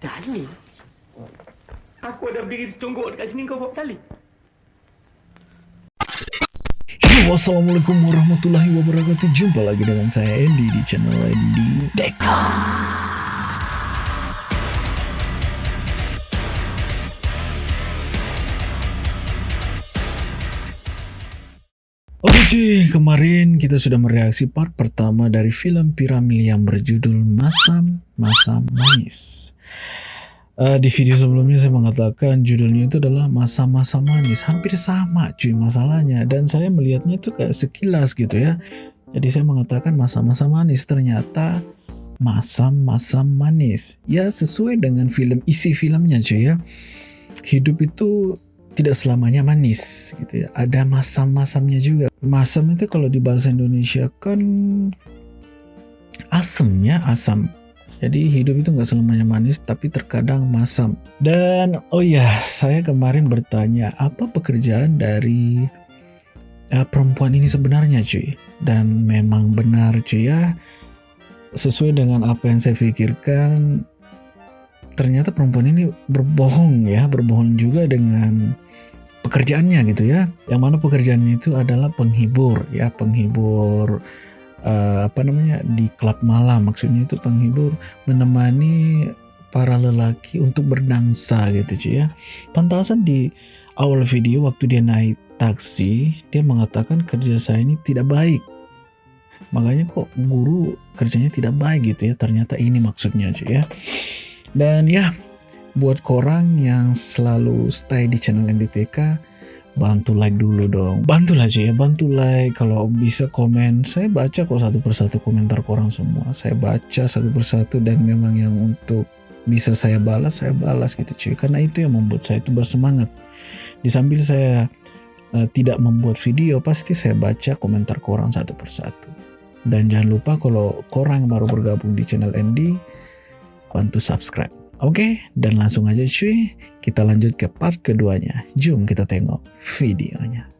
Dalil? Aku ada berdiri tungguk dekat sini kau dalil. Yo, Assalamualaikum warahmatullahi wabarakatuh Jumpa lagi dengan saya Andy di channel Andy Deka Oke kemarin kita sudah mereaksi part pertama dari film Piramil yang berjudul Masam Masam Manis. Uh, di video sebelumnya saya mengatakan judulnya itu adalah masa-masa manis. Hampir sama cuy masalahnya. Dan saya melihatnya itu kayak sekilas gitu ya. Jadi saya mengatakan masa-masa manis. Ternyata masa-masa manis. Ya sesuai dengan film isi filmnya cuy ya. Hidup itu tidak selamanya manis gitu ya ada masam-masamnya juga masam itu kalau di bahasa Indonesia kan asemnya asam jadi hidup itu nggak selamanya manis, tapi terkadang masam. Dan oh ya, saya kemarin bertanya apa pekerjaan dari uh, perempuan ini sebenarnya, cuy. Dan memang benar, cuy ya. Sesuai dengan apa yang saya pikirkan, ternyata perempuan ini berbohong ya, berbohong juga dengan pekerjaannya gitu ya. Yang mana pekerjaannya itu adalah penghibur ya, penghibur uh, apa namanya di klub malam. Maksudnya itu penghibur menemani para lelaki untuk berdansa gitu cuy ya. Pantasan di awal video waktu dia naik taksi dia mengatakan kerja saya ini tidak baik. Makanya kok guru kerjanya tidak baik gitu ya ternyata ini maksudnya cuy ya dan ya buat korang yang selalu stay di channel NDTK bantu like dulu dong. Bantu lah ya bantu like. Kalau bisa komen. Saya baca kok satu persatu komentar korang semua. Saya baca satu persatu dan memang yang untuk bisa saya balas saya balas gitu cuy karena itu yang membuat saya itu bersemangat. Di sambil saya uh, tidak membuat video pasti saya baca komentar korang satu persatu. Dan jangan lupa kalau korang baru bergabung di channel Andy bantu subscribe Oke, dan langsung aja cuy, kita lanjut ke part keduanya. Jom kita tengok videonya.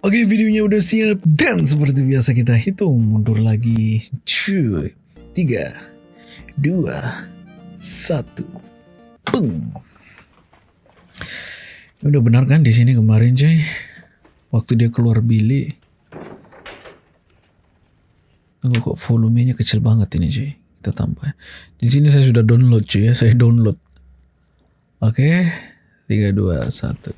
Oke, videonya udah siap dan seperti biasa kita hitung mundur lagi. Cuy, tiga, dua, satu, peng. Udah benar kan di sini kemarin cuy, waktu dia keluar bilik. Tunggu kok volumenya kecil banget ini cuy kita tambah. Di sini saya sudah download cuy ya, saya download. Oke, tiga dua satu.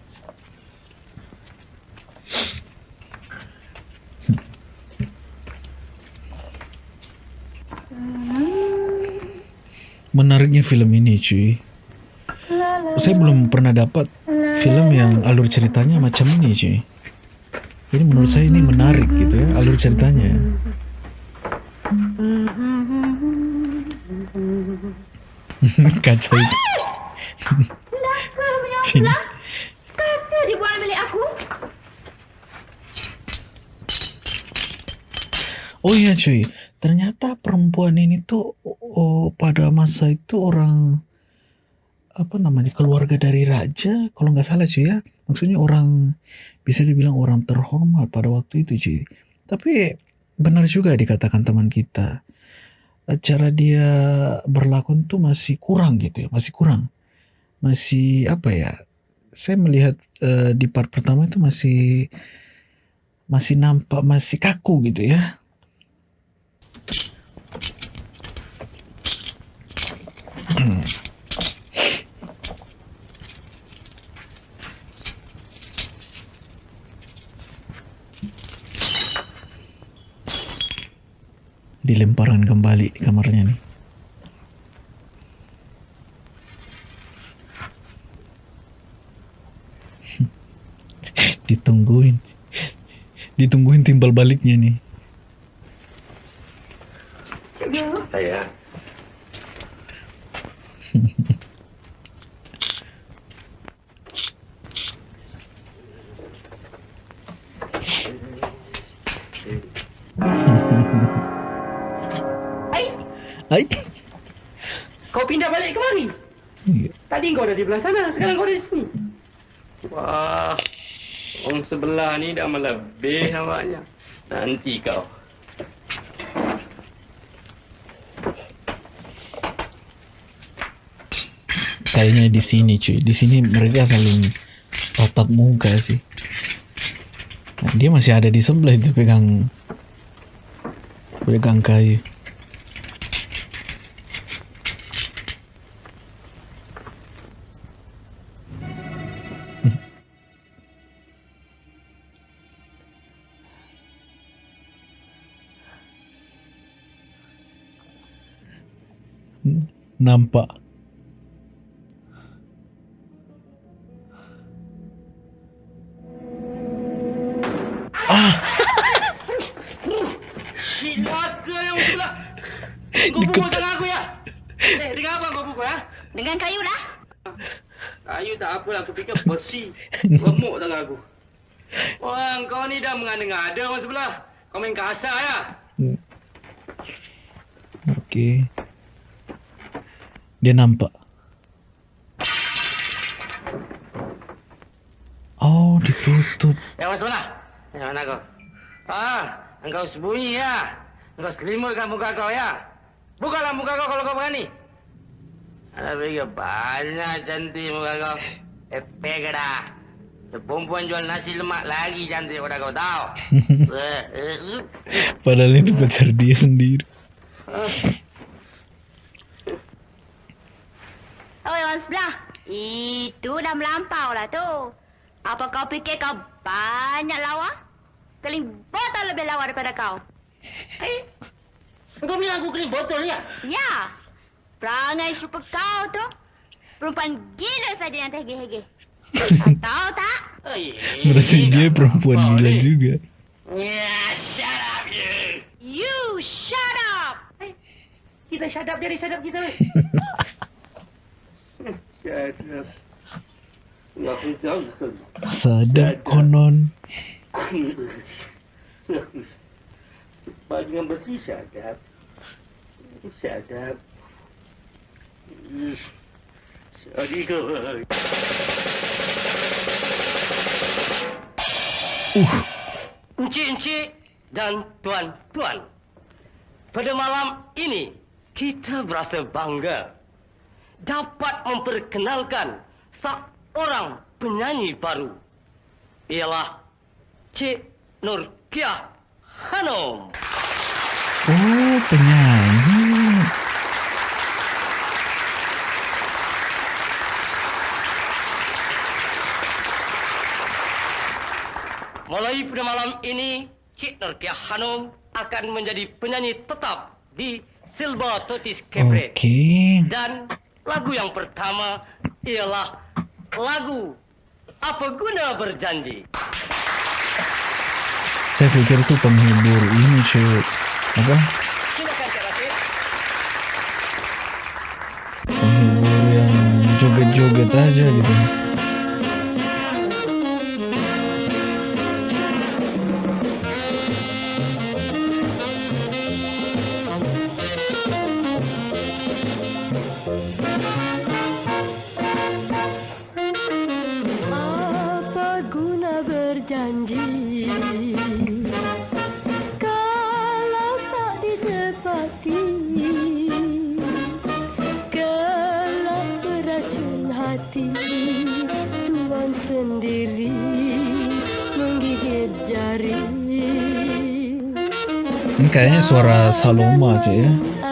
Menariknya film ini cuy. Saya belum pernah dapat film yang alur ceritanya macam ini cuy. Jadi menurut saya ini menarik gitu ya alur ceritanya. Kaca itu. Cina. Kata dia buat milik aku. Oh iya cuy, ternyata perempuan ini tuh oh, pada masa itu orang apa namanya keluarga dari raja kalau nggak salah cuy ya maksudnya orang bisa dibilang orang terhormat pada waktu itu cuy tapi benar juga dikatakan teman kita cara dia berlakon tuh masih kurang gitu ya, masih kurang. Masih apa ya? Saya melihat uh, di part pertama itu masih masih nampak masih kaku gitu ya. Hmm. dilemparkan kembali di kamarnya nih. Ditungguin. Ditungguin timbal baliknya nih. Dah melebih awaknya. Nanti kau. kayaknya di sini cuy. Di sini mereka saling tatap muka sih. Dia masih ada di sebelah itu pegang pegang kayu. Nampak. Yang sebelah. Kau pukul tangan aku ya? Eh, dengan apa kau pukul ha? Dengan kayu lah. Kayu tak apalah, aku fikir besi. Remuk tangan aku. Orang kau ni dah mengada-ngada orang sebelah. Kau main kasar ya? Okey. Dia nampak. Oh, ditutup. Yang mana sebelah? Yang mana kau? Ah, engkau sembunyi ya? Engkau selimutkan muka kau ya? Bukalah muka kau kalau kau berani. Ada fikir banyak cantik muka kau. Eh, pegada. Perempuan jual nasi lemak lagi cantik pada kau tahu. Eh, eh, eh. Padahal itu pacar dia sendiri. Oh, orang sebelah. Itu dah melampau lah tu. Apa kau fikir kau banyak lawa? Keling botol lebih lawa daripada kau. Eh, Kau bilang aku kena botol ya? Ya. Perangai super kau tu. Perempuan gila saja yang terhege-hege. Tahu tak? Berarti dia perempuan gila juga. Ya, shut up you. You shut up. Eh, Kita shut up jadi shut up kita. shut up. Ya, aku tahu. Sadap konon. Cepat dengan up. Shut up. Sorry kau. Uh, Encik-encik dan tuan-tuan. Pada malam ini, kita berasa bangga dapat memperkenalkan seorang penyanyi baru. Ialah Cik Nurkiah Hanum. oh penyanyi. Mulai pada malam ini, Cik Nurkiah Hanum akan menjadi penyanyi tetap di Silver Totis Cabaret. Okey. Dan lagu yang pertama ialah lagu Apa Guna Berjanji. Saya fikir itu penghibur ini cuy. Apa? Penghibur yang joget-joget aja gitu. Suara Saloma cuy ya.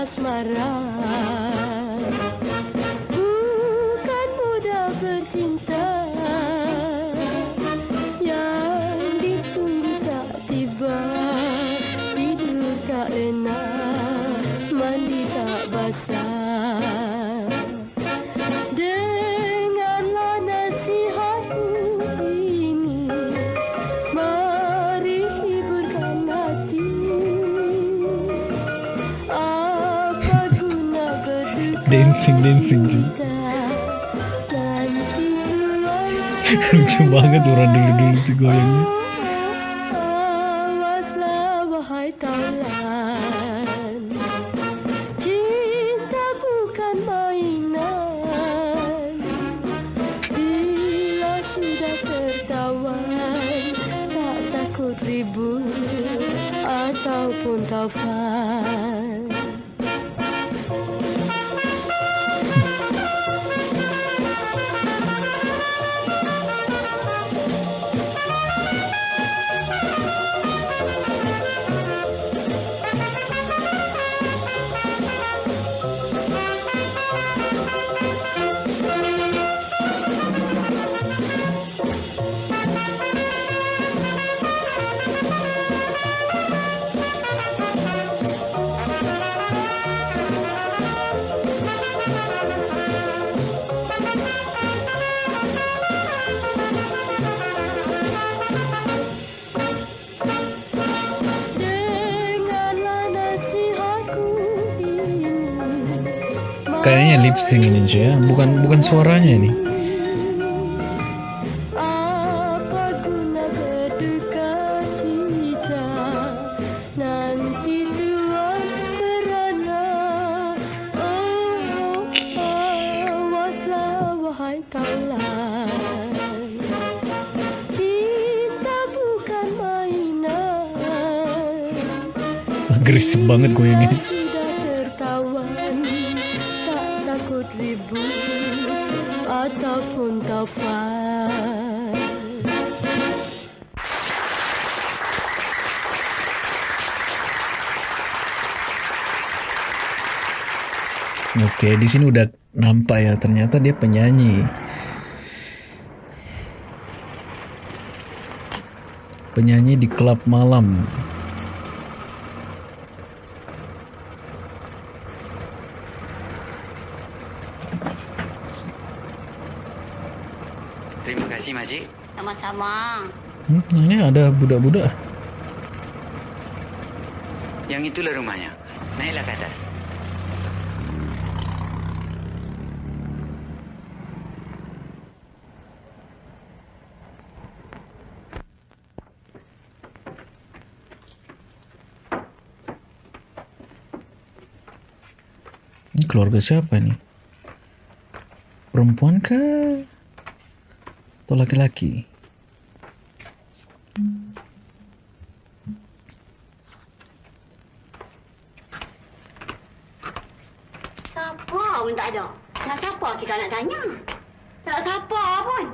这个 kayaknya lip sync ini cuy ya, bukan bukan suaranya ini. Agresif banget gue ini. Oke, di sini udah nampak ya ternyata dia penyanyi. Penyanyi di klub malam. Terima kasih Makcik. Sama-sama. Hmm, ini ada budak-budak. Yang itulah rumahnya. Naiklah ke atas. Keluarga siapa nih? Perempuan kah? Atau laki-laki? Siapa pun tak ada. Nak siapa kita nak tanya? Tak siapa pun.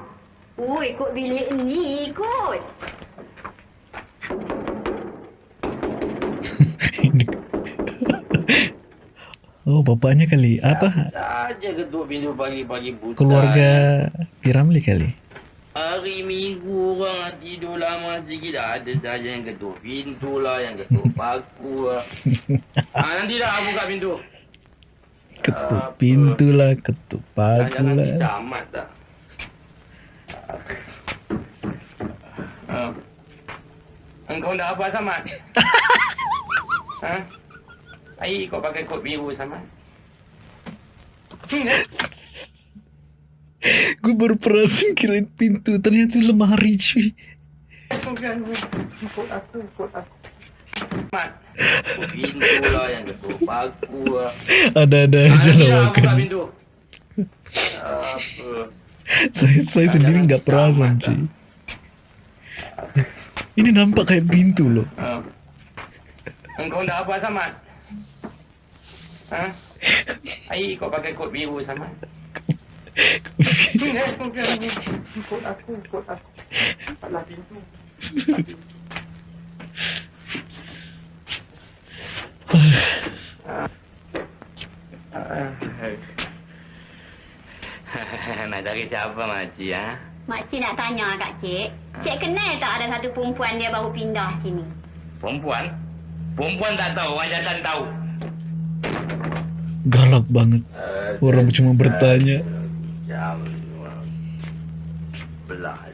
Oh, ikut bilik ni, ikut. Oh, bapaknya kali. Apa? Saja ketuk pintu pagi-pagi buta. Keluarga Piramli kali. Hari minggu orang tidur lama sikit ada saja yang ketuk pintu lah, yang ketuk paku lah. ha, nanti dah buka pintu. Ketuk pintu lah, ketuk paku Jangan nanti lah. camat dah. Ha. Engkau dah apa Samad? ha? Air kau pakai kod biru Samad? Hmm, eh? Gue baru perasan kirain pintu. Ternyata lemari cuy. Bukan, kod aku, kod aku. Mat, pintu lah yang ketuk paku lah. Ada-ada Ah, aja dah buka lawakan. pintu. Apa? Saya, saya sendiri nggak perasan cuy. Ini nampak kayak pintu loh. Ha. Engkau dah apa Samad? Ha? Air kau pakai kod biru? Hmm, eh, bukan, Kod aku, kod aku. Salah pintu. Nak cari siapa makcik ha? Makcik nak tanya kat cik. Cik kenal tak ada satu perempuan dia baru pindah sini? Perempuan? Perempuan tak tahu, orang jantan tahu. Galak banget. Orang cuma bertanya. Jam belas.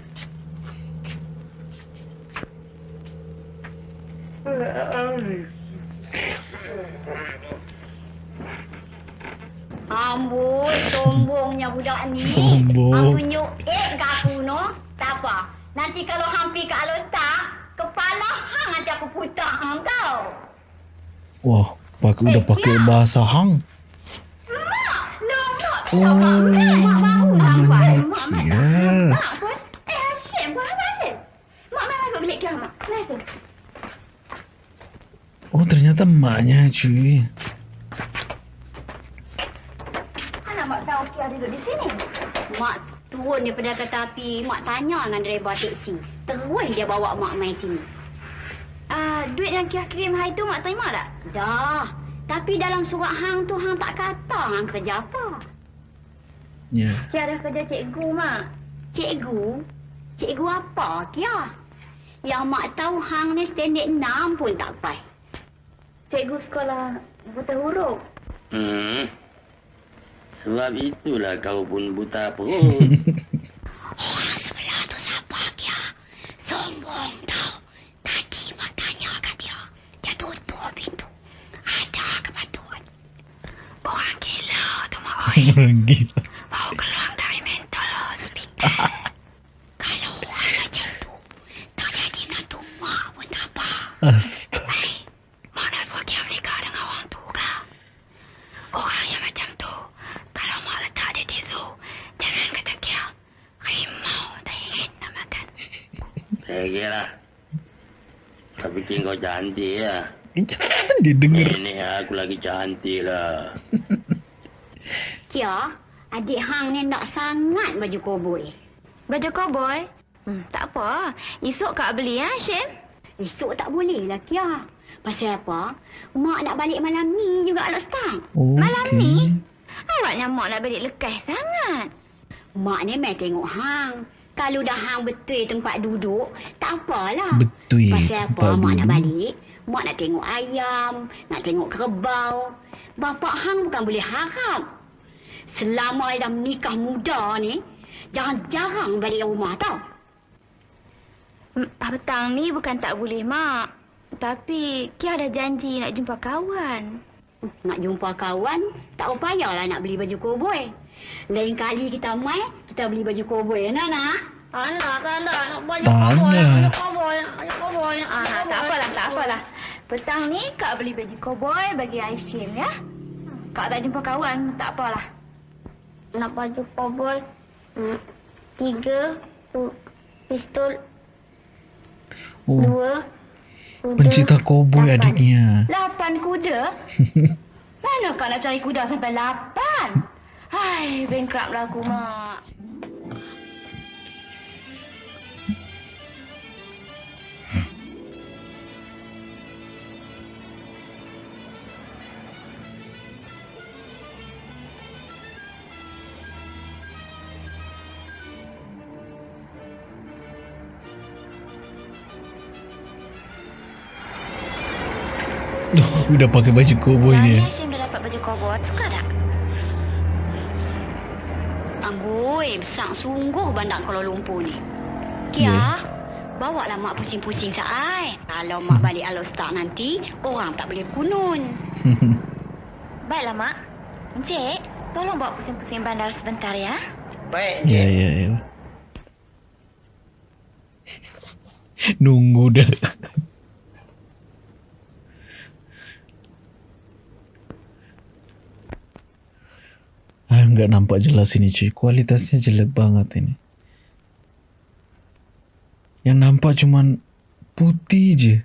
Amboi, sombongnya budak ni. Sombong. Aku nyuk eh kat aku no. Tak apa. Nanti kalau hampir kat letak, kepala hang nanti aku putar hang tau. Wah, pakai udah pakai bahasa Hang. Mak, lemak tak Oh, Mak namanya. Nokia. Mak pun, eh Hashim pun apa Hashim? Mak masuk bilik dia, Mak. Masuk. Oh, ternyata emaknya cuy. Mana mak tahu Kia duduk di sini? Mak turun daripada kereta api. Mak tanya dengan driver teksi. Terus dia bawa mak main sini. Ah, duit yang Kia kirim hari tu mak terima tak? Dah. Tapi dalam surat hang tu hang tak kata hang kerja apa. Ya. Kia dah kerja cikgu mak. Cikgu? Cikgu apa Kia? Yang mak tahu hang ni standard 6 pun tak pai. Cikgu sekolah buta huruf. Hmm. Sebab itulah kau pun buta perut. Orang sebelah tu siapa Kia? Sombong tau. Tadi mak tanya kat dia. Dia tutup pintu. Ada kepatuan. Orang gila tu mak Orang gila. Mau keluar dari mental hospital. Kalau orang macam tu, tak jadi nantu mak pun tak apa. Astaga. Hei, mana suami mereka dengan orang tu kah? Orang yang macam tu, kalau mak letak dia di zoo, jangan kata kia. Rimau tak ingin nak makan. Saya kira. Tapi kau cantik ya. Dia denger. Ini aku lagi cantik lah. Kia, adik Hang ni nak sangat baju koboi. Baju koboi? Hmm, tak apa. Esok kak beli ya, Syem? Esok tak boleh lah, Kia. Pasal apa? Mak nak balik malam ni juga, Alok Stang. Malam ni? Awaknya mak nak balik lekas sangat. Mak ni main tengok hang. Kalau dah hang betul tempat duduk, tak apalah. Betul Pasal apa tempat mak nak duduk. balik? Mak nak tengok ayam, nak tengok kerbau. Bapak hang bukan boleh harap. Selama dah menikah muda ni, jarang-jarang balik rumah tau. Petang ni bukan tak boleh, Mak. Tapi Kia ada janji nak jumpa kawan. Nak jumpa kawan, tak payahlah nak beli baju koboi. Lain kali kita mai, kita beli baju koboi, ya, Nana? Anak, tak ada. Nak Tak ada. baju koboi, baju koboi. Ah, tak apalah, tak apalah. Petang ni Kak beli baju koboi bagi Aishim, ya? Kak tak jumpa kawan, tak apalah. Nak baju hmm, tiga, pistol, Oh, dua, kuda, pencipta koboi lapan. adiknya. Lapan kuda? Mana kau nak cari kuda sampai lapan? Hai, bankrupt lah aku, Mak. Udah pakai baju koboi Tadi ni. Hashim dah dapat baju koboi. Suka tak? Amboi, besar sungguh bandar Kuala Lumpur ni. Kia, Ya. bawa lah mak pusing-pusing saat. Kalau mak balik Alostar nanti, orang tak boleh kunun. Baiklah, Mak. Encik, tolong bawa pusing-pusing bandar sebentar ya. Baik. Ya, ya, ya. Nunggu dah. Ah, nggak nampak jelas ini cuy. Kualitasnya jelek banget ini. Yang nampak cuman putih je.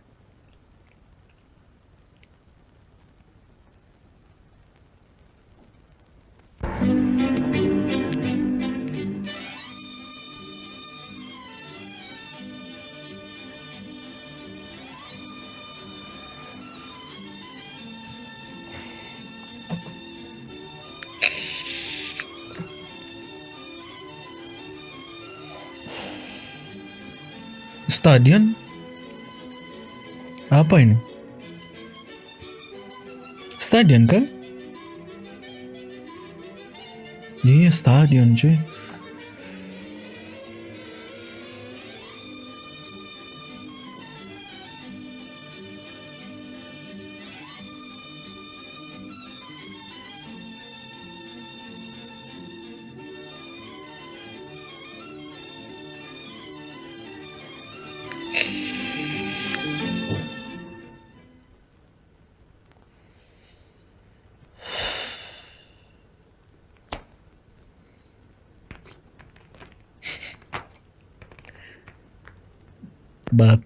Stadion? Apa ini? Stadion kan? Iya stadion cuy.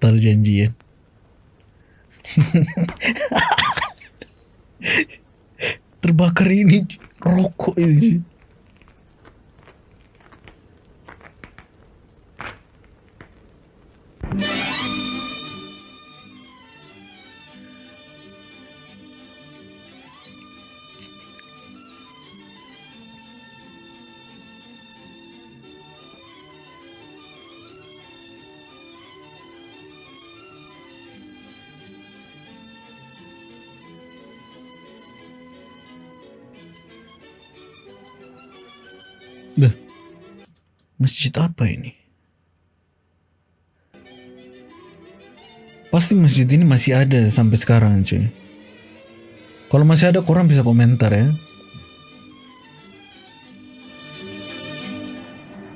terjanjian Pasti masjid ini masih ada sampai sekarang cuy. Kalau masih ada korang bisa komentar ya.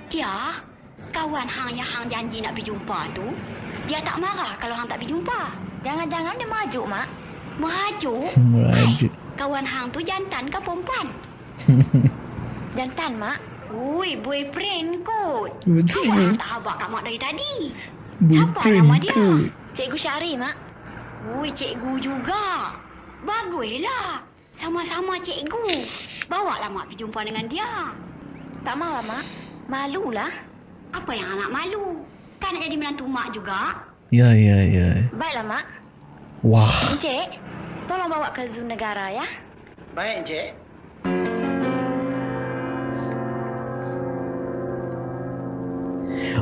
Ya, kawan Hang yang Hang janji nak pergi jumpa tu, dia tak marah kalau Hang tak pergi jumpa. Jangan-jangan dia merajuk, Mak. Merajuk? Merajuk. Kawan Hang tu jantan ke perempuan? jantan, Mak. Ui, boyfriend kot. Betul. Tak habak kat Mak dari tadi. Boyfriend nama dia? kot. Cikgu Syari, Mak. Ui, cikgu juga. Baguslah. Sama-sama cikgu. Bawa lah Mak pergi jumpa dengan dia. Tak marah, Mak. Malulah. Apa yang anak malu? Kan nak jadi menantu Mak juga. Ya, ya, ya. Baiklah, Mak. Wah, Encik, tolong bawa ke Zoo Negara, ya. Baik, Encik.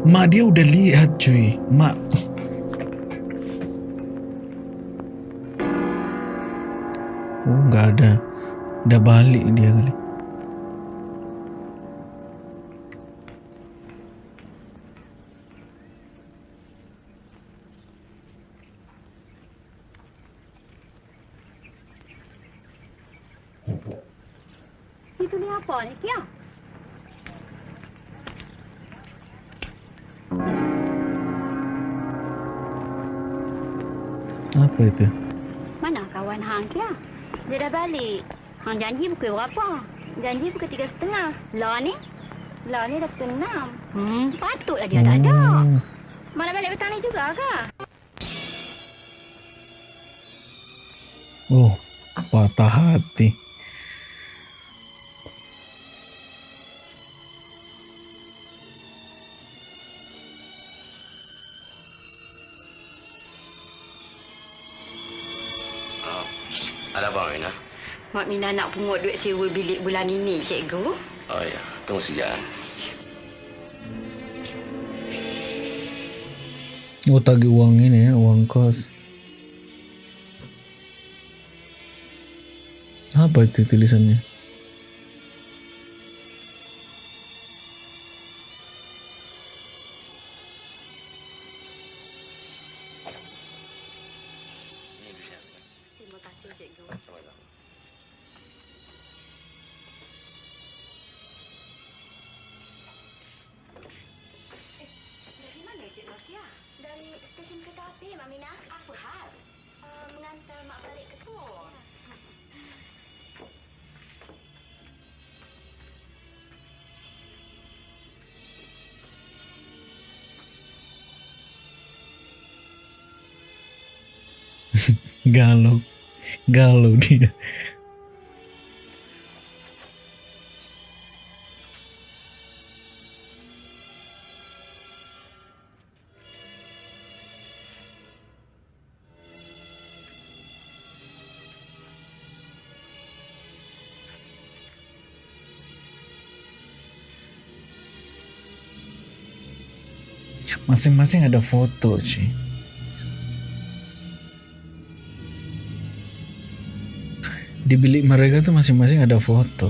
mak dia udah lihat cuy. Mak. Oh, nggak ada. Dah balik dia kali. Apa itu? Mana kawan Hang, Kia? Dia dah balik. Hang janji pukul berapa? Janji pukul tiga setengah. Lah ni? Lah ni dah pukul enam. Hmm, patutlah dia tak ada. Mana balik petang ni juga ke? Oh, patah hati. Mak Mina nak pungut duit sewa bilik bulan ini, cikgu. Oh ya, tunggu sekejap. Oh, tagih uang ini ya, uang kos. Apa itu tulisannya? Galau. Galau dia. Masing-masing ada foto, cuy. Di bilik mereka tuh masing-masing ada foto.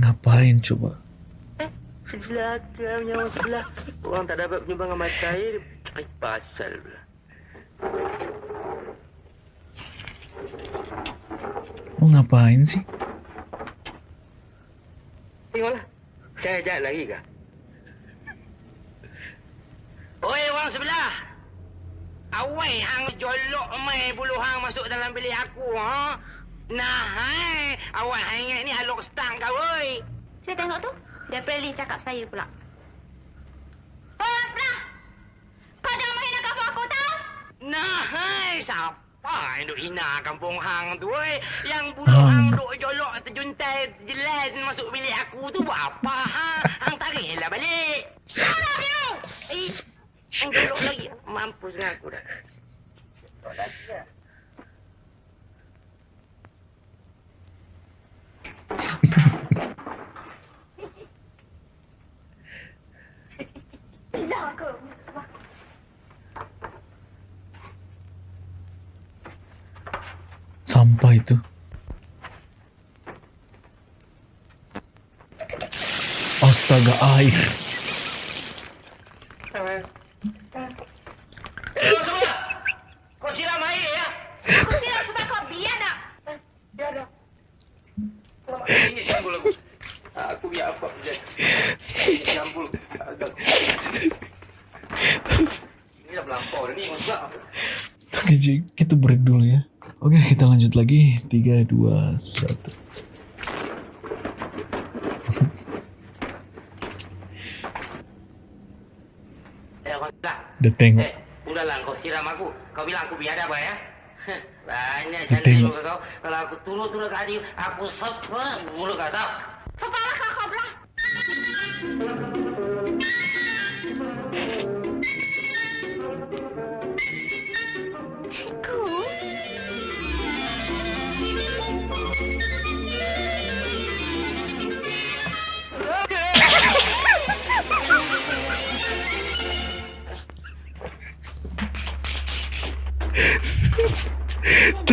Ngapain coba? Nyawa sebelah. Orang tak dapat penyumbang dengan mata air. Ay, pasal pula. Mau ngapain sih? Tengoklah. Saya ajak lagi kah? Oi, orang sebelah. Awai hang jolok mai bulu hang masuk dalam bilik aku, ha? Nah, hai. Awak hang ingat ni halok stang kau, oi. Saya tengok tu. Dia pilih cakap saya pula. Orang sebelah! Kau jangan menghina kampung aku tahu? Nah, hai. Siapa yang duk hina kampung hang tu, oi? Yang bulu Hang. hang duk jolok terjuntai jelas masuk bilik aku tu buat apa, ha? Hang tariklah balik. Up, you! Eh, hang jolok lagi. Mampus dengan aku dah. Lagi dah. Tidak sampah itu. Astaga air. Kau siram ya. Sebab kau aku. Biar apa. Campur. Ini dah melampau dah ni. Kita break dulu ya. Oke, kita lanjut lagi. 3, 2, 1. Eh, kau tak. Udah tengok. Eh, udahlah kau siram aku. Kau bilang aku biar apa ya? Banyak cantik tengok. muka kau. Kalau aku turut-turut ke hati, aku sepah mulut kau tahu. Kepala kau kau belah.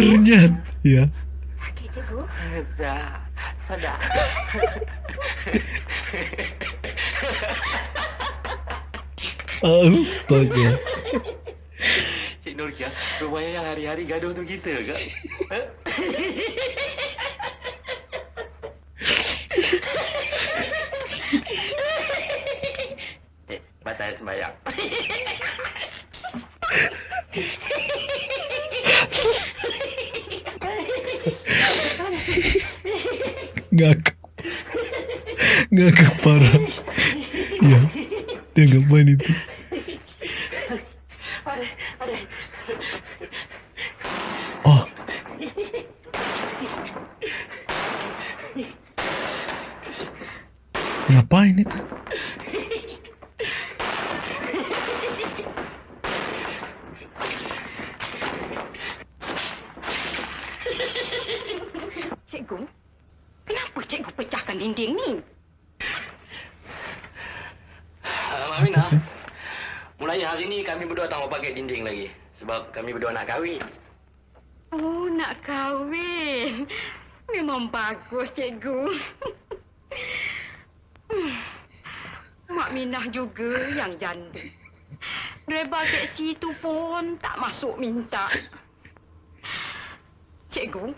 Ternyata ya. Sakit. Dah. Astaga. Cik Nurkia, rupanya yang hari-hari gaduh tu kita ke? Ngakak. Ngakak parah. Ya. Dia ngapain itu? Oh. Ngapain itu? Cikgu. Kenapa cikgu pecahkan dinding ni? Uh, Mak Aminah, sih? mulai hari ni kami berdua tak mau pakai dinding lagi. Sebab kami berdua nak kahwin. Oh, nak kahwin. Memang bagus, cikgu. Hmm. Mak Minah juga yang janda. Driver teksi tu pun tak masuk minta. Cikgu,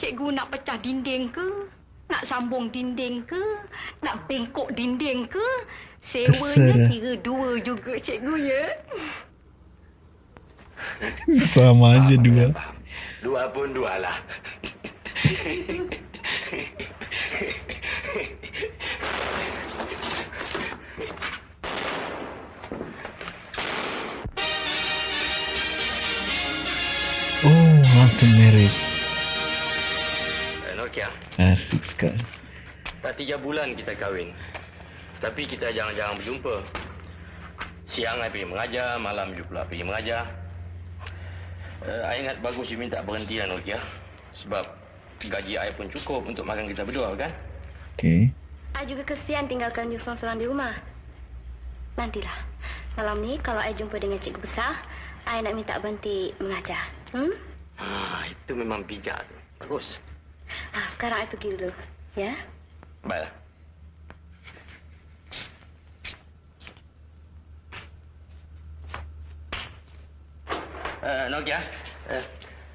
cikgu nak pecah dinding ke? Nak sambung dinding ke? Nak bengkok dinding ke? Terserah. Sewanya kira dua juga, cikgu ya. Sama aja dua. Dua pun dua lah. Oh, langsung merit. Eh, Nokia, Asik sekali. Tiga bulan kita kahwin. Tapi kita jarang-jarang berjumpa. Siang I pergi mengajar, malam you pula pergi mengajar. Uh, I ingat bagus you minta berhentian Nokia. Sebab gaji I pun cukup untuk makan kita berdua kan? Oke. I juga kesian tinggalkan you seorang-seorang di rumah. Nantilah. Malam ni kalau I jumpa dengan cikgu besar, I nak minta berhenti mengajar. Hmm? Ah, itu memang bijak tu. Bagus. Ah, sekarang I pergi dulu. Ya? Baiklah. Uh, Nokia, uh,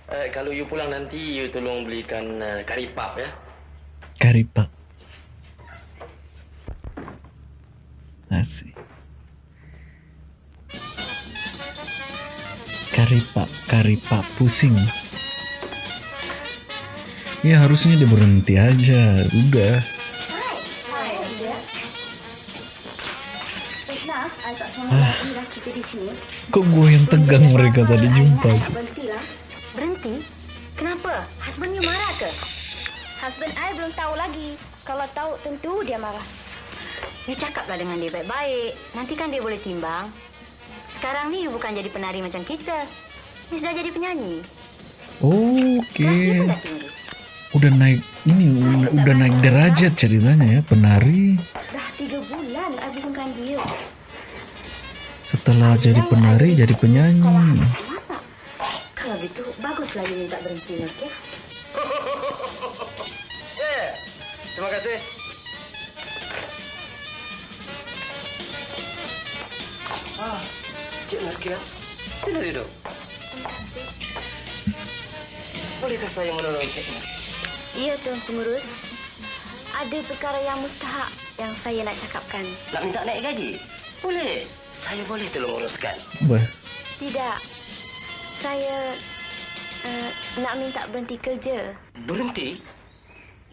uh, kalau you pulang nanti, you tolong belikan uh, kari pap ya. Karipak. Asik. Karipak, karipak pusing. Ya harusnya dia berhenti aja. Udah. Kok gue yang tegang mereka tadi jumpa. Berhentilah. Berhenti? Kenapa? Husband you marah ke? Husband I belum tahu lagi. Kalau tahu tentu dia marah. You cakaplah dengan dia baik-baik. Nanti kan dia boleh timbang. Sekarang ni you bukan jadi penari macam kita. You sudah jadi penyanyi. Oke. Tinggi. Udah naik ini udah naik derajat ceritanya ya penari. Dah tiga bulan I bukankan dia. Setelah jadi penari jadi penyanyi. Kalau gitu, berhenti, okey? Ya, terima kasih. Ah, Cik Nakia, sila duduk. Bolehkah saya menolong Cik? Ya, Tuan Pengurus. Ada perkara yang mustahak yang saya nak cakapkan. Nak minta naik gaji? Boleh. Saya boleh tolong uruskan. Wah, Tidak. Saya uh, nak minta berhenti kerja. Berhenti?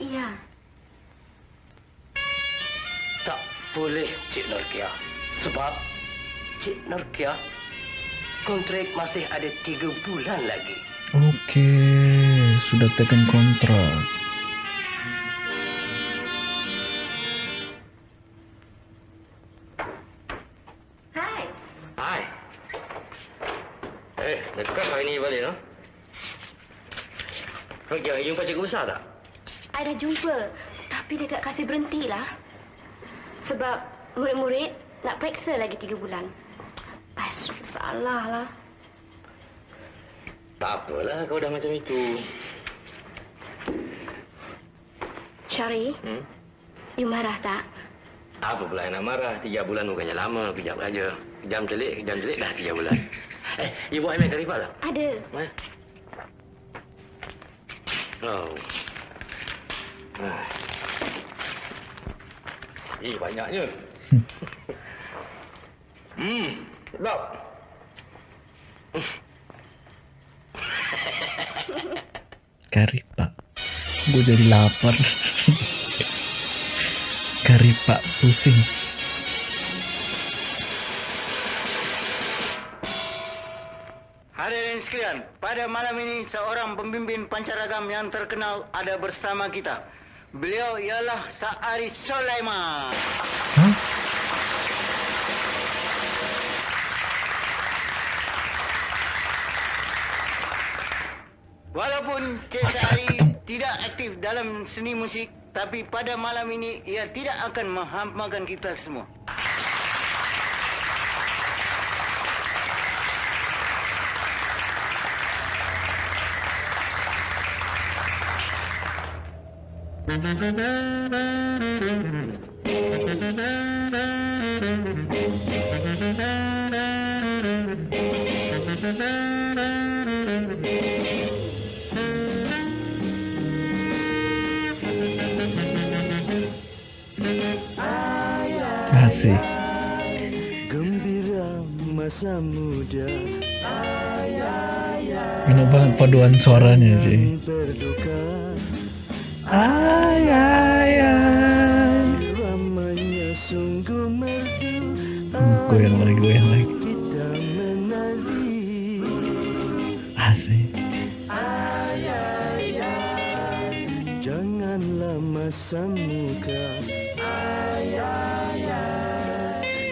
Iya. Tak boleh, Cik Norkia. Sebab Cik Norkia kontrak masih ada tiga bulan lagi. oke. Sudah taken kontrak. Jumpa cikgu besar tak? I dah jumpa. Tapi dia tak kasih berhentilah. Sebab murid-murid nak periksa lagi tiga bulan. Ai, salah lah. Tak apalah kau dah macam itu. Syari, Hmm? you marah tak? Apa pula yang nak marah? Tiga bulan bukannya lama, kejap aja. Kejam celik, kejam celik dah tiga bulan. Eh, you buat email Karifah tak? Ada. Mana? Oh. Ah. Eh, banyaknya. hmm, sedap. Kari pak. Gue jadi lapar. Kari pak pusing. Sekalian, pada malam ini seorang pemimpin pancaragam yang terkenal ada bersama kita. Beliau ialah Sa'ari Sulaiman. Hah? Walaupun Cik Sa'ari tidak aktif dalam seni musik, tapi pada malam ini ia tidak akan menghampakan kita semua. Asik. Gembira masa muda Enak banget paduan suaranya sih. Ay, ay, ay. Ramanya sungguh merdu Goyang lagi, goyang lagi. Kita menari Asik. Janganlah masa muka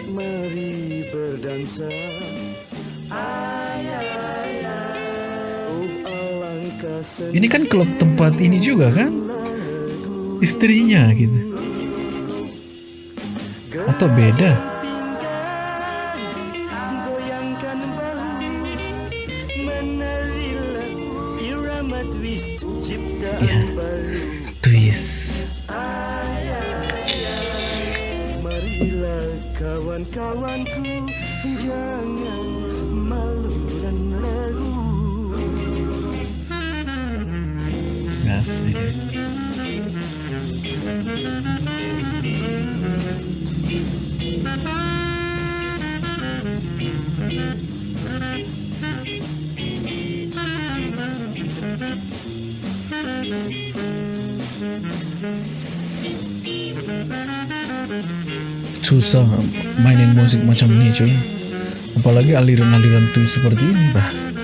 Mari berdansa Oh alangkah senang Ini kan klub tempat ini juga kan? Istrinya gitu. Atau beda? Susah. Mainin musik macam ini cuy. Apalagi aliran-aliran tuh seperti ini bah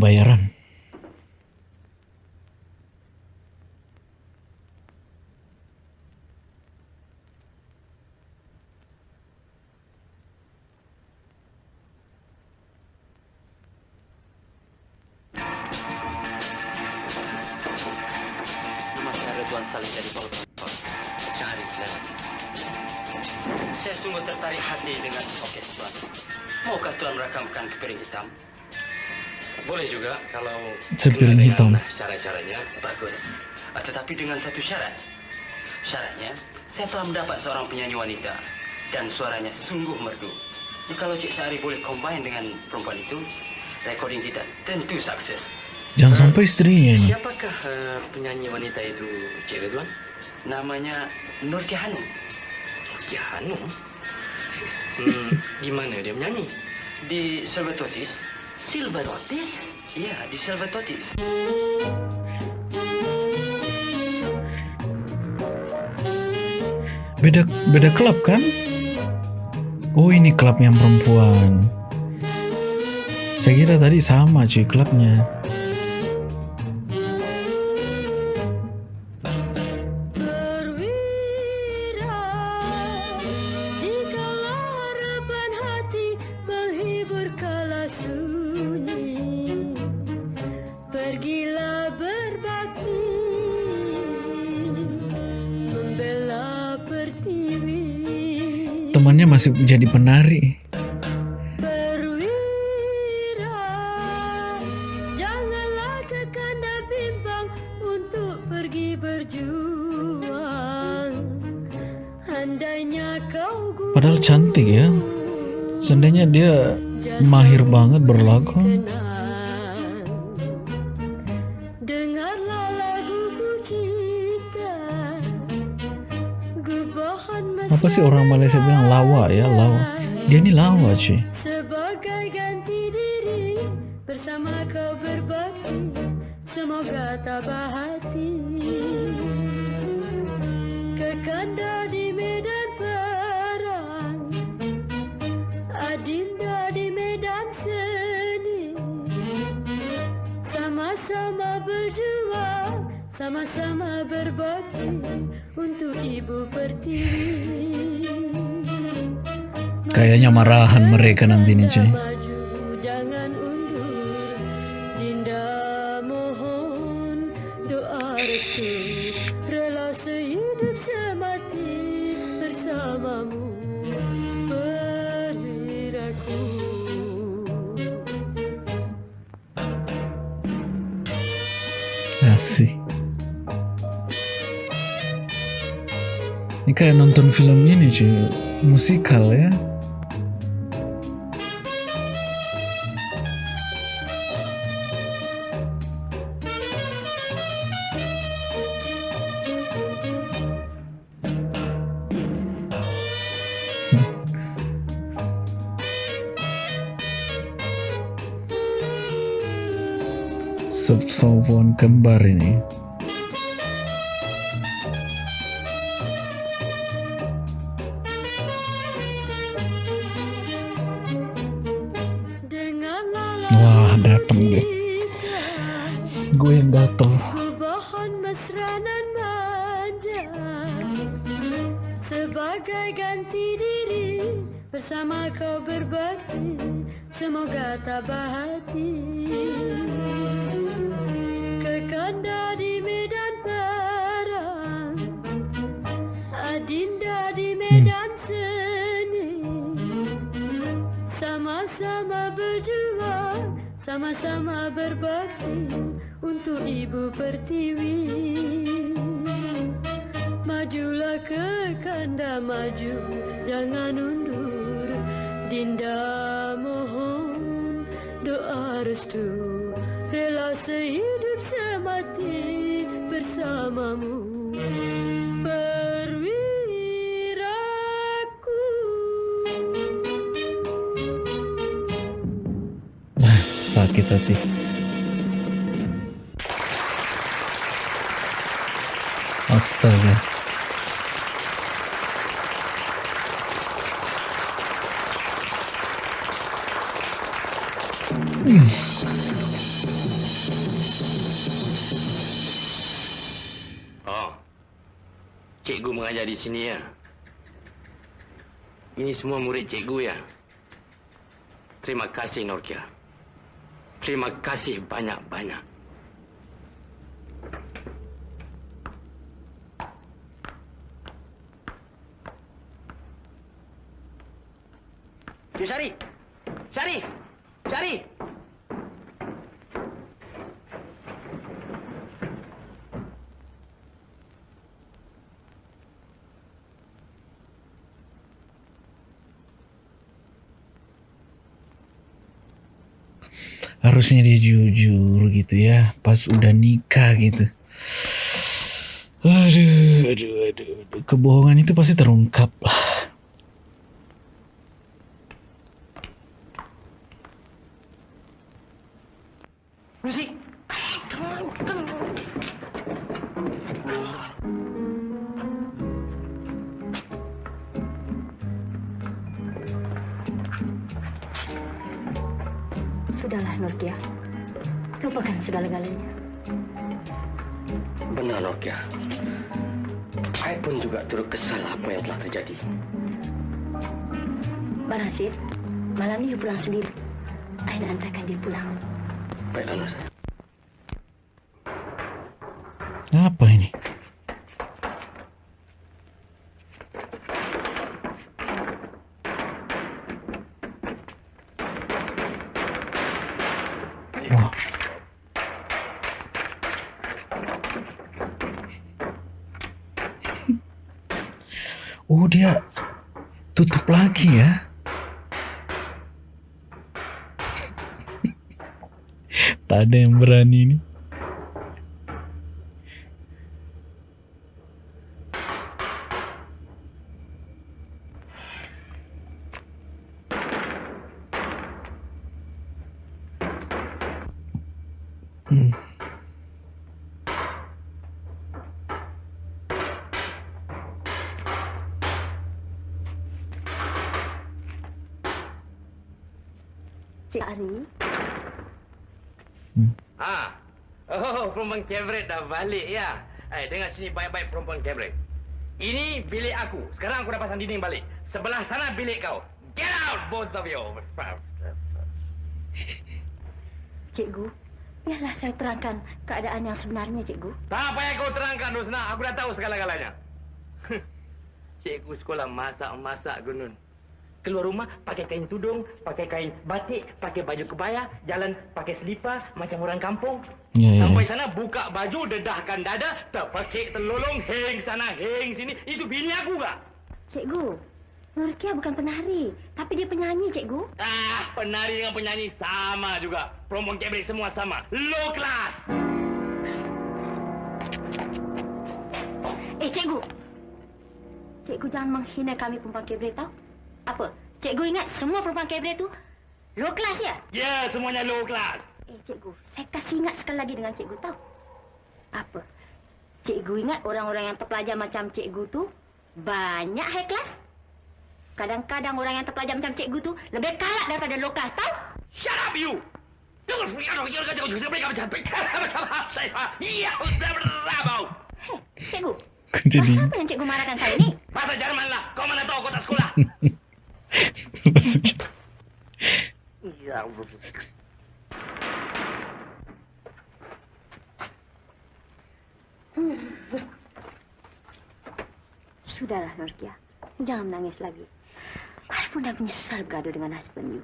Itu mendapat seorang penyanyi wanita dan suaranya sungguh merdu. Kalau Cik Sari boleh combine dengan perempuan itu, recording kita tentu sukses. Jangan sampai istrinya ini. Siapakah uh, penyanyi wanita itu, Cik Ridwan? Namanya Nur Hanum. Nur Hanum? Hmm, di mana dia menyanyi? Di Silvertotis. Silvertotis? Iya, di Silvertotis. Beda beda klub kan? Oh ini klub yang perempuan. Saya kira tadi sama cuy klubnya. Andainya kau guna Padahal cantik ya. Seandainya dia mahir banget berlagu. Sih orang Malaysia bilang lawa ya, lawa. Dia ini lawa cuy. Sebagai ganti diri bersama kau berbakti semoga tabah hati kekanda di medan perang adinda di medan seni sama-sama berjuang sama-sama berbakti untuk ibu pertiwi Kayaknya marahan mereka nanti nih cuy. Asik. Ini kayak nonton film ini cuy. Musikal ya. Saxophone kembar ini. Untuk ibu pertiwi Majulah ke kanda maju Jangan undur Dinda mohon Doa restu Rela sehidup semati Bersamamu Perwiraku sakit hati. Astaga. Oh. Cikgu mengajar di sini ya. Ini semua murid cikgu ya. Terima kasih Norkia. Terima kasih banyak-banyak. Ya, Syari. Syari. Syari. Harusnya dia jujur gitu ya. Pas udah nikah gitu. Aduh, aduh, aduh, aduh. Kebohongan itu pasti terungkap lah. Ada yang berani ni. Cik Ari, Ah. Oh, perempuan kebret dah balik ya. Eh, dengar sini baik-baik perempuan kebret. Ini bilik aku. Sekarang aku dah pasang dinding balik. Sebelah sana bilik kau. Get out, both of you. Cikgu, biarlah saya terangkan keadaan yang sebenarnya, Cikgu. Tak payah kau terangkan, Rosna. Aku dah tahu segala-galanya. Cikgu sekolah masak-masak gunun. Keluar rumah pakai kain tudung, pakai kain batik, pakai baju kebaya, jalan pakai selipar macam orang kampung. Ya, ya, Sampai sana buka baju, dedahkan dada, terpekik terlolong, heng sana, heng sini. Itu bini aku gak? Cikgu, Nurkia bukan penari, tapi dia penyanyi, Cikgu. Ah, penari dengan penyanyi sama juga. Perempuan kebek semua sama. Low class. Eh, Cikgu. Cikgu jangan menghina kami perempuan kebre tau. Apa? Cikgu ingat semua perempuan kebre tu low class ya? Ya, yeah, semuanya low class. Eh, Cikgu, saya kasih ingat sekali lagi dengan Cikgu tahu. Apa? Cikgu ingat orang-orang yang terpelajar macam Cikgu tu banyak high class? Kadang-kadang orang yang terpelajar macam Cikgu tu lebih kalak daripada low class, tahu? Shut up, you! Jangan jangan jangan jangan jangan mereka macam macam saya. Iya, sudah berabau. Hei, Cikgu. Jadi Pasal apa yang Cikgu marahkan saya ni? Bahasa Jerman lah. Kau mana tahu kau tak sekolah? maksudnya Iya. Sudahlah, Nurkia. Jangan menangis lagi. Saya pun dah menyesal bergaduh dengan husband you.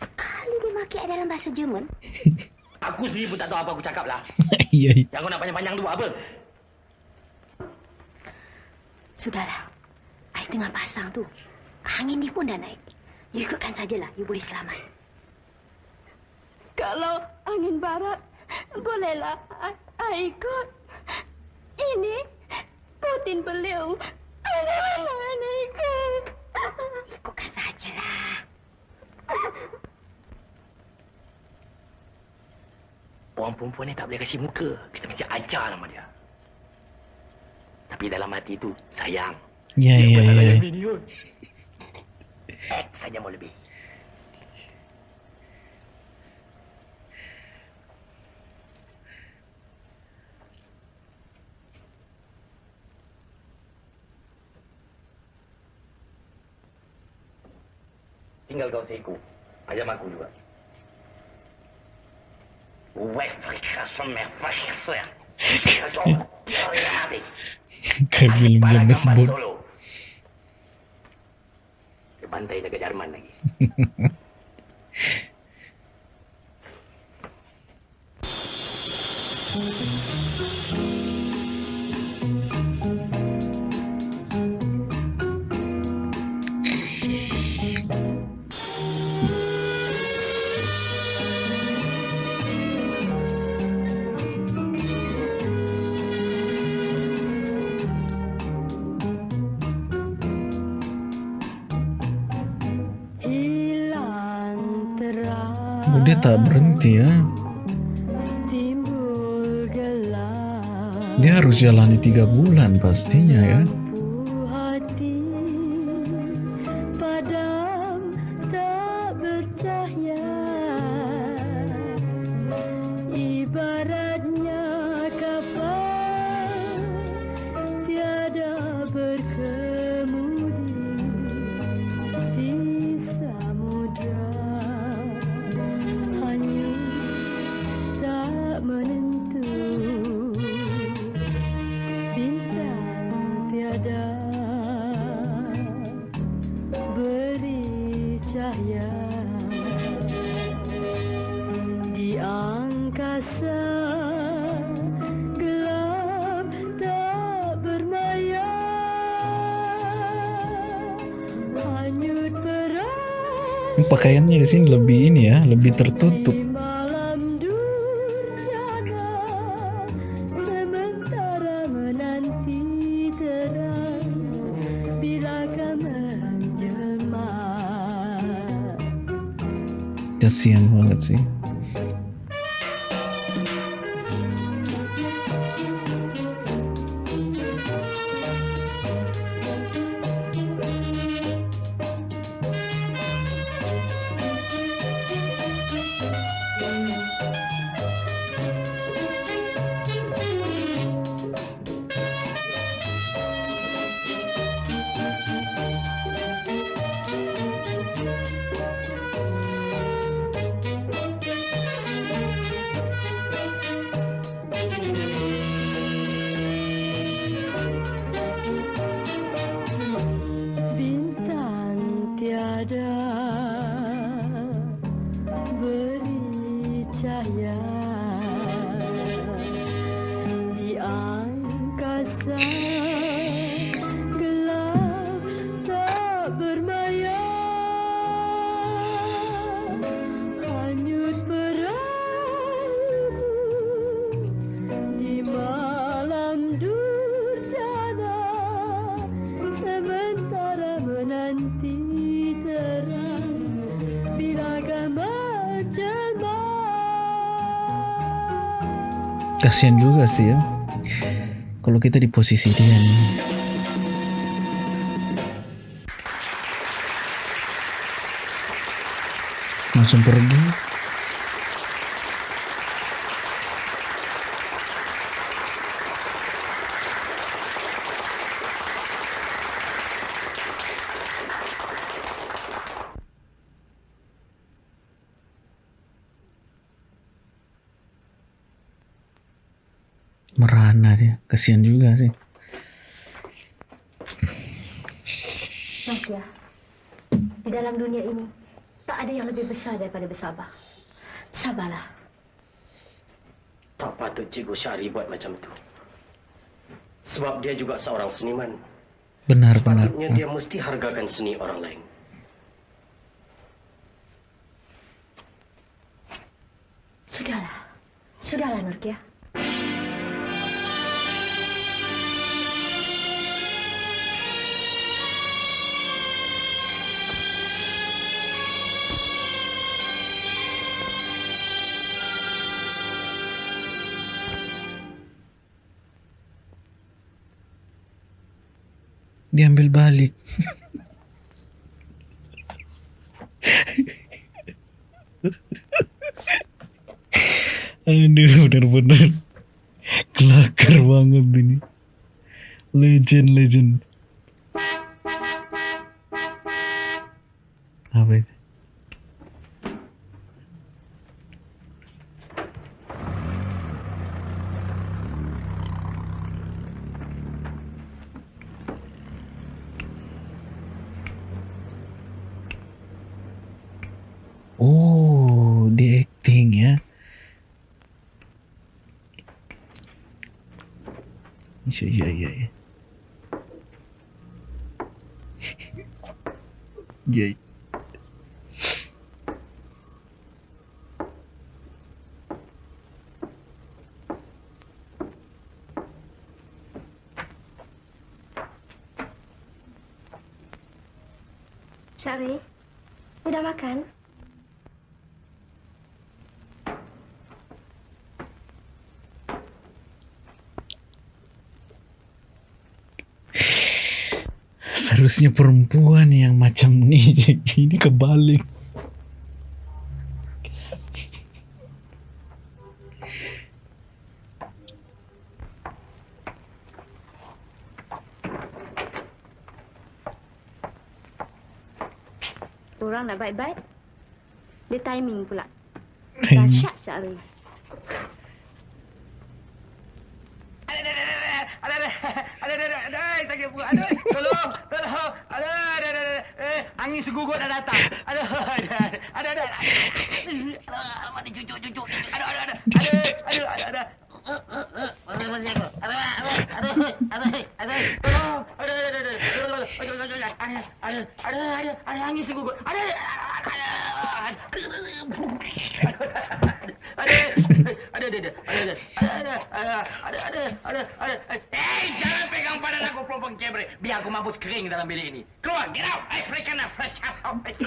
Sekali dia maki I dalam bahasa Jerman. Aku sendiri pun tak tahu apa aku cakap lah. iya iya. Yang kau nak panjang-panjang tu buat apa? Sudahlah. I tengah pasang tu. Angin ni pun dah naik. You ikutkan sajalah. You boleh selamat. Kalau angin barat, bolehlah I, I ikut. Ini Putin beliau. Ada mana ikut? Ikutkan sajalah. Orang perempuan ni tak boleh kasih muka. Kita mesti ajar nama dia. Tapi dalam hati tu, sayang. Ya, ya, ya. Saja mau lebih. Tinggal kau seiku. Ayam aku juga. Semeh, semeh. Kayak film James Bond. Dia bantai dekat berhenti ya. Dia harus jalani tiga bulan pastinya ya. Perang Pakaiannya di sini lebih ini ya, lebih tertutup. di malam durjana sementara menanti terang bilakah menjelma Kasihan banget sih. Kasihan juga sih ya. Kalau kita di posisi dia nih. Langsung pergi. Kasihan juga sih. Nasya, di dalam dunia ini tak ada yang lebih besar daripada bersabar. Sabarlah. Tak patut Cikgu Syari buat macam tu. Sebab dia juga seorang seniman. Benar, benar. Sepatutnya dia mesti hargakan seni orang lain. Sudahlah. Sudahlah, Nurkia. Diambil balik. Aduh, benar-benar kelakar banget ini. Legend, legend. Iya, iya, iya. iya. Seharusnya perempuan yang macam ni ini kebalik. Orang nak baik-baik. Dia timing pula. Timing. Dahsyat Syari. Segugut dah datang, ada, ada, ada, ada, ada, ada, mana cucuk, cucuk, ada, ada, ada, ada, ada, ada,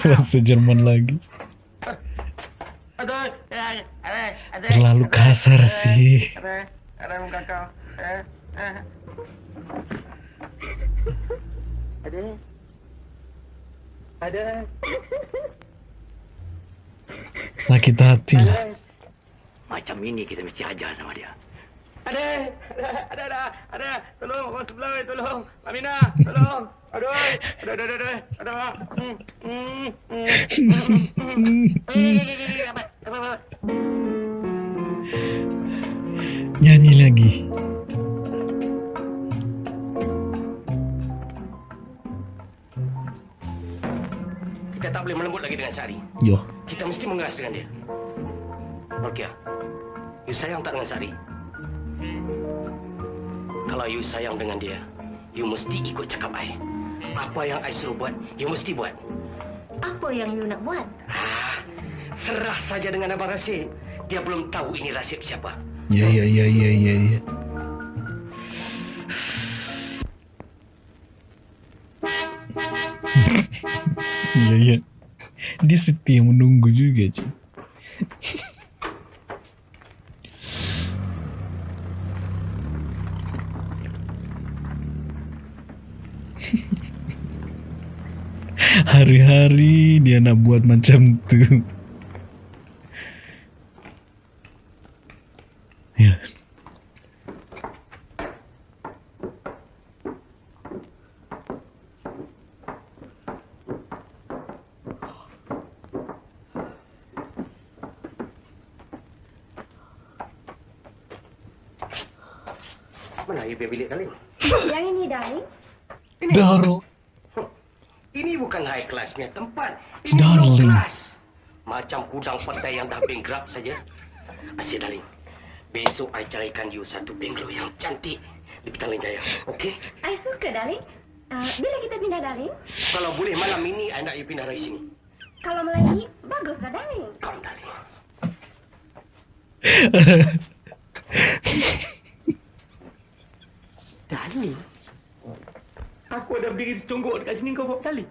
Bahasa Jerman lagi. Terlalu kasar sih. Ada. Ada. Sakit hati lah. Macam ini kita mesti ajar sama dia. Ada, ada, ada, ada, ada. Tolong, orang sebelah, weh, tolong. Amina, tolong. Aduh. Hmm, hmm, hmm. Eh, eh, apa, apa, apa. Nyanyi lagi. Kita tak boleh melembut lagi dengan Sari. Yo. Kita mesti mengeras dengan dia. Okey. You sayang tak dengan Sari? Kalau you sayang dengan dia, you mesti ikut cakap I. Apa yang I suruh buat, you mesti buat. Apa yang you nak buat? Ah, serah saja dengan Abang Rasid. Dia belum tahu ini Rasid siapa. Ya, ya, ya, ya, ya, ya. Iya, iya. Dia setia menunggu juga, cuy. Hari-hari dia nak buat macam tu. Ya. Mana you punya bilik kali? Yang ini, darling. Darling. Ini bukan high class punya tempat. Ini Darling. low class. Macam kudang petai yang dah bankrupt saja. Asyik darling. Besok I carikan you satu bungalow yang cantik di Petaling Jaya. Okey? I suka, darling. Uh, bila kita pindah, darling? Kalau boleh malam ini I nak you pindah dari sini. Kalau malam ini, baguslah, darling. Come darling. darling? Aku ada berdiri tungguk dekat sini kau buat kali.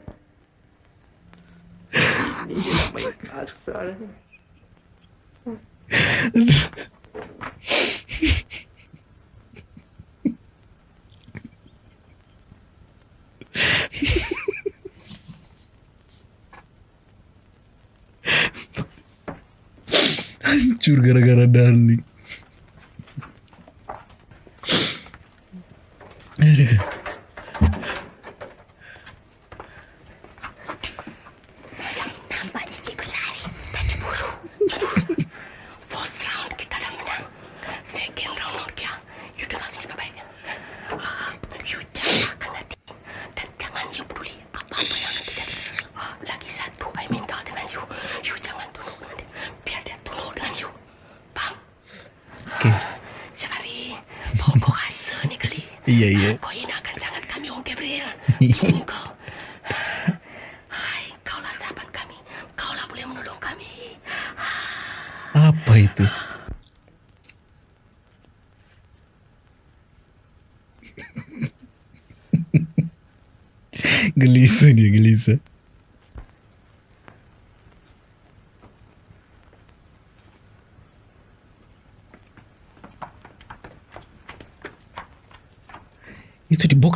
Hancur gara-gara darling.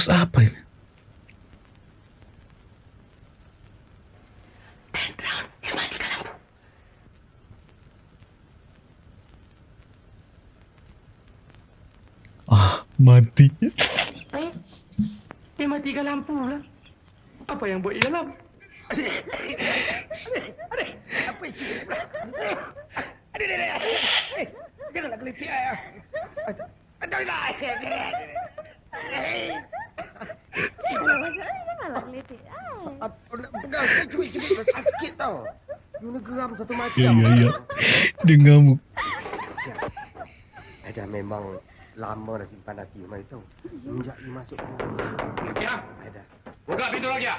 Box apa ini? Dan matikan lampu. Ah, mati. Eh, dia matikan lampu lah. Apa yang buat di dalam? Apa itu? Adik, adik, adik. Eh, Janganlah gelitik ayah. Aduh, aduh, Janganlah geletik. Apa nak pegang saya cubit-cubit sakit tau. You nak geram satu macam. Ya ya ya. Dia ngamuk. Ada memang lama dah simpan hati rumah itu. Semenjak you masuk Ada. buka pintu lagi ya.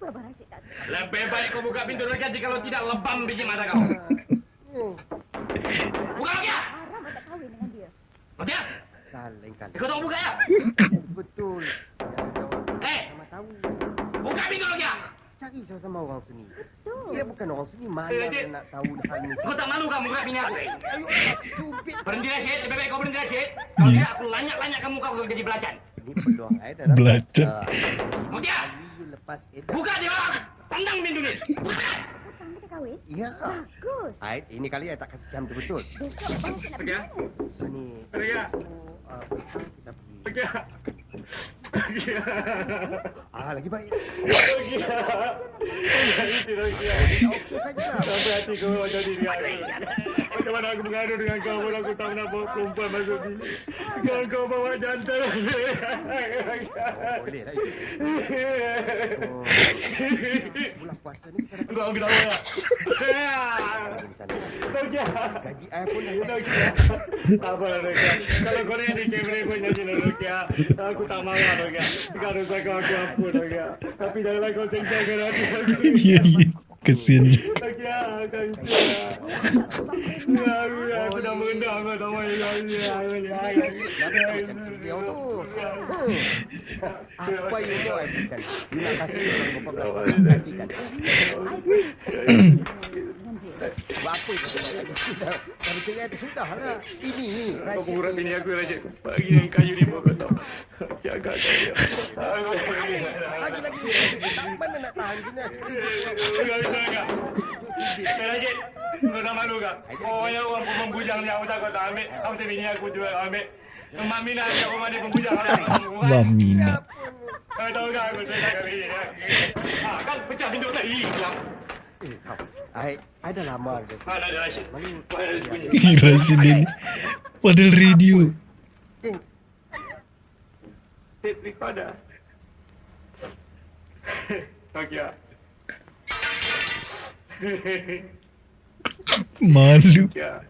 Tak? Lebih baik kau buka pintu lagi jika kalau tidak lebam biji mata kau. Buka lagi ya. Haram tak kahwin dengan dia. Lagi ya. Lain kali. Kau tahu buka ya. Betul. Eh, buka pintu lagi ya. Cari sama-sama orang sini. Dia bukan orang sini. Mana Eh, dia nak tahu hal ni. Kau tak malu kamu buka bini aku? Ayo, cubit. Berhenti lah, Syed. Lebih baik kau berhenti lah, Syed. Kalau tidak, aku lanyak-lanyak kamu kau jadi belacan. Ini peluang saya dapat. Belacan. Ah, Mutia, lepas buka dia orang. Tandang pintu ni. Buka. Kahwin? Ya. Bagus. Ait, ini kali saya tak kasih jam tu betul. Pergi ya. Ini. Pergi ya. Uh, kita pergi. Pergi ya. Pergi ya. Ah, lagi baik. Lagi. Sampai hati kau macam diri aku. Macam mana aku mengadu dengan kau pun aku tak pernah bawa perempuan masuk sini. Kau kau bawa jantan. Boleh lah itu. Bulan puasa ni kita dapat Kau ambil ya. Gaji saya pun dah. Tak apa lah. Kalau kau ni di kamera pun nyanyi lah Nokia. Aku tak marah. Sekarang saya kau aku ampun Nokia. Tapi janganlah kau cengcangkan hati aku. Iya iya. Kesian. Nokia, kau itu. Aku, aku dah merendah kau tak mahu lagi. Aku ni. Macam beliau tu. Hmm. Apa yang saya berikan? Terima kasih apa itu? Kalau cerai itu sudah lah. Ini ni. Kau pengurat bini aku Raja. Bagi yang kayu ni pun kau tahu. Jaga kau dia. Lagi-lagi. Tak mana nak tahan sini. Enggak bisa enggak. Raja, kau tak malu kak? Oh, yang orang pembujang ni aku takut tak ambil. Kamu tu bini aku juga ambil. Mak Mina yang rumah dia pembujang orang. Wamina. Kau tahu tak aku tak bini. Ah, kan pecah pintu tak hilang. Eh, kau. Dah. Ah, Rashid. Bunyi? Rashid ini. Padahal radio. Tape recorder. Okey ah. Malu. Nokia.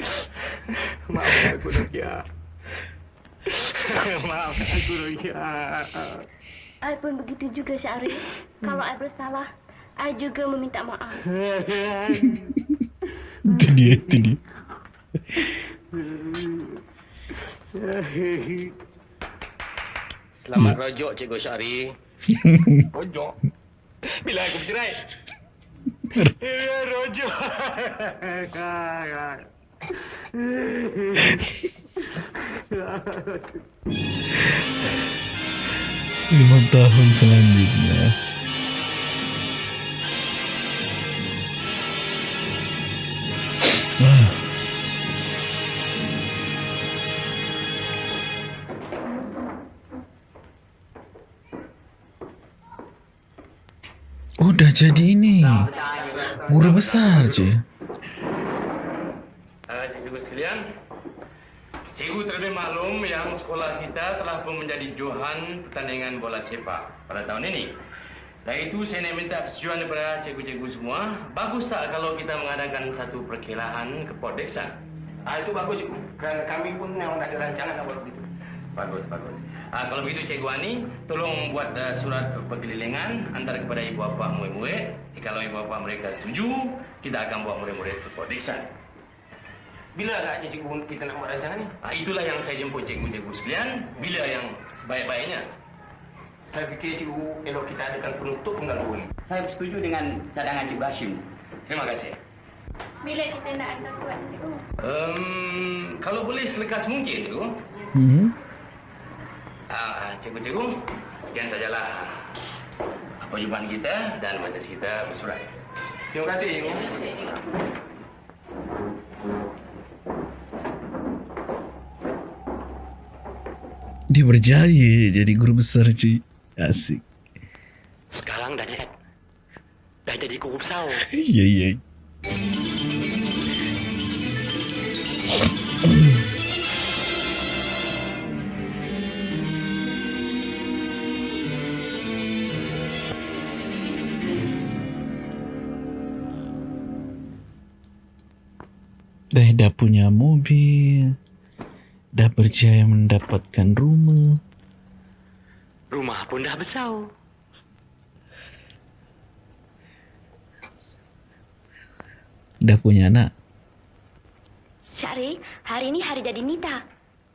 Maafkan aku Nokia. Maafkan aku Nokia. I pun begitu juga Syarif. Kalau I bersalah, I juga meminta maaf. Itu dia, itu dia. Selamat rojok Cikgu Syari. Rojok? Bila aku bercerai? Ya, rojok. Lima tahun selanjutnya. Oh dah jadi ini. Murah besar je eh, Cikgu sekalian Cikgu terlebih maklum yang sekolah kita telah pun menjadi Johan pertandingan bola sepak pada tahun ini. Dan itu saya nak minta persetujuan daripada cikgu-cikgu semua. Bagus tak kalau kita mengadakan satu perkelahan ke Port Dixon? Ah itu bagus cikgu. Kerana kami pun memang ada rancangan nak buat begitu. Bagus, bagus. Ah, kalau begitu Cikgu Ani, tolong buat uh, surat perkelilingan antara kepada ibu bapa murid-murid. Kalau ibu bapa mereka setuju, kita akan bawa murid-murid ke Port Dixon. Bila agaknya cikgu kita nak buat rancangan ni? Ah, itulah yang saya jemput cikgu-cikgu sekalian. Bila yang baik-baiknya? Saya fikir cikgu elok kita adakan penutup penggaluan. Saya setuju dengan cadangan Cikgu Hashim. Terima kasih. Bila kita nak hantar surat cikgu? Um, kalau boleh selekas mungkin, cikgu. Hmm. Ah, cikgu-cikgu, sekian sajalah perjumpaan kita dan majlis kita bersurat. Terima kasih cikgu. Dia berjaya jadi guru besar cuy. Asik. Sekarang dah naik. Dah jadi guru besar. Iya iya. Dah dah punya mobil, dah berjaya mendapatkan rumah. Rumah pun dah besar. Dah punya anak. Syahri, hari ini hari jadi Nita.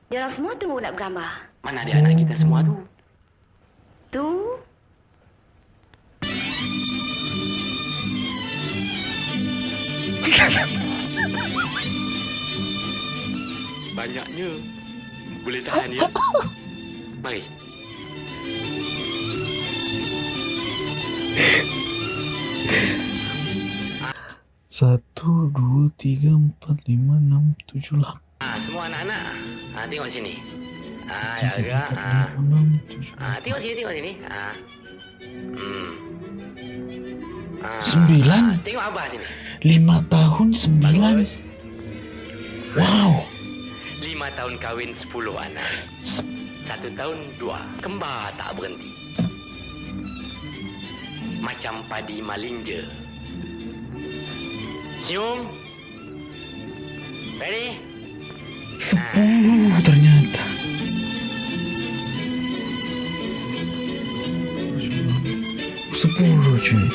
Dia orang semua tunggu nak bergambar. Mana ada anak kita semua tu? Tu, Banyaknya. Boleh tahan ya? Mari. Satu, dua, tiga, empat, lima, enam, tujuh, lapan. Ah, semua anak-anak. Ah, tengok sini. Ah, jaga. empat, Ah. enam, tujuh, Ah, tengok sini, tengok sini. Ah. Hmm. Ah, Sembilan? ah, tengok abah sini. lima tahun sembilan. Bagus. Wow. Lima tahun kahwin, sepuluh anak. Satu tahun, dua. Kembar tak berhenti. Macam padi malinja. Senyum. Ready? Sepuluh ternyata. Sepuluh cuy.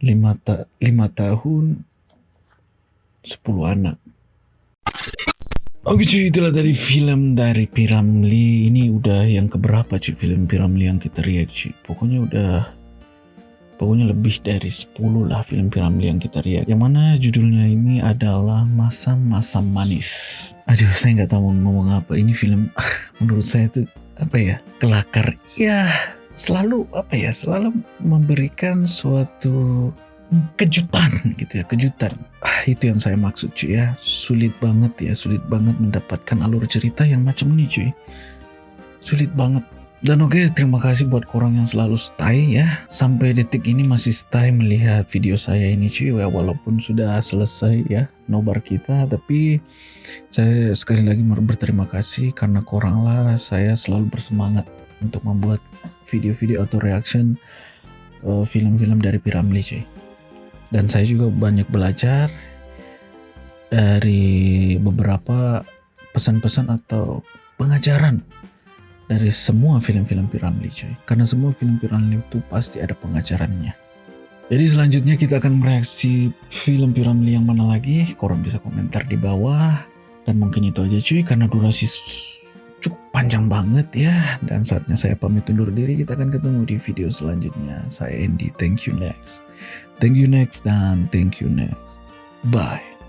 Lima, ta lima tahun, sepuluh anak. Oke cuy, itulah tadi film dari Piramli. Ini udah yang keberapa cuy film Piramli yang kita react cuy. Pokoknya udah Pokoknya lebih dari 10 lah film Piramli yang kita lihat. Yang mana judulnya ini adalah Masa-Masa Manis. Aduh, saya nggak tahu mau ngomong apa. Ini film menurut saya tuh apa ya kelakar. Ya, selalu apa ya selalu memberikan suatu kejutan gitu ya kejutan ah, itu yang saya maksud cuy ya sulit banget ya sulit banget mendapatkan alur cerita yang macam ini cuy sulit banget dan oke, terima kasih buat korang yang selalu stay ya. Sampai detik ini masih stay melihat video saya ini cuy. Ya, walaupun sudah selesai ya nobar kita. Tapi saya sekali lagi berterima kasih karena korang lah saya selalu bersemangat untuk membuat video-video atau reaction uh, film-film dari Piramli cuy. Dan saya juga banyak belajar dari beberapa pesan-pesan atau pengajaran dari semua film-film Piramli cuy. Karena semua film Piramli itu pasti ada pengajarannya. Jadi selanjutnya kita akan mereaksi film Piramli yang mana lagi? Korang bisa komentar di bawah. Dan mungkin itu aja cuy karena durasi cukup panjang banget ya. Dan saatnya saya pamit undur diri. Kita akan ketemu di video selanjutnya. Saya Andy. Thank you next. Thank you next dan thank you next. Bye.